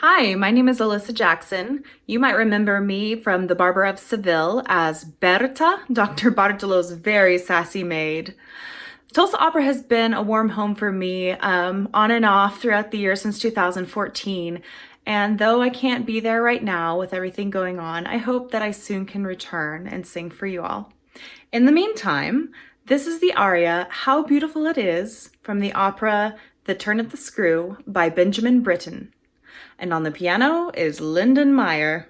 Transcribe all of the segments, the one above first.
Hi, my name is Alyssa Jackson. You might remember me from The Barber of Seville as Berta, Dr. Bartolo's very sassy maid. Tulsa Opera has been a warm home for me um, on and off throughout the year since 2014. And though I can't be there right now with everything going on, I hope that I soon can return and sing for you all. In the meantime, this is the aria, How Beautiful It Is, from the opera The Turn of the Screw by Benjamin Britten. And on the piano is Lyndon Meyer.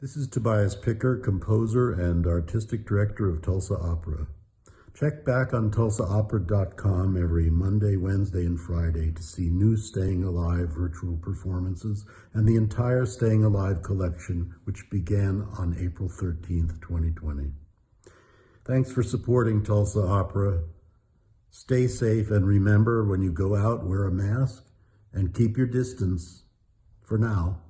This is Tobias Picker, composer and artistic director of Tulsa Opera. Check back on tulsaopera.com every Monday, Wednesday, and Friday to see new Staying Alive virtual performances and the entire Staying Alive collection, which began on April 13th, 2020. Thanks for supporting Tulsa Opera. Stay safe and remember when you go out, wear a mask and keep your distance for now.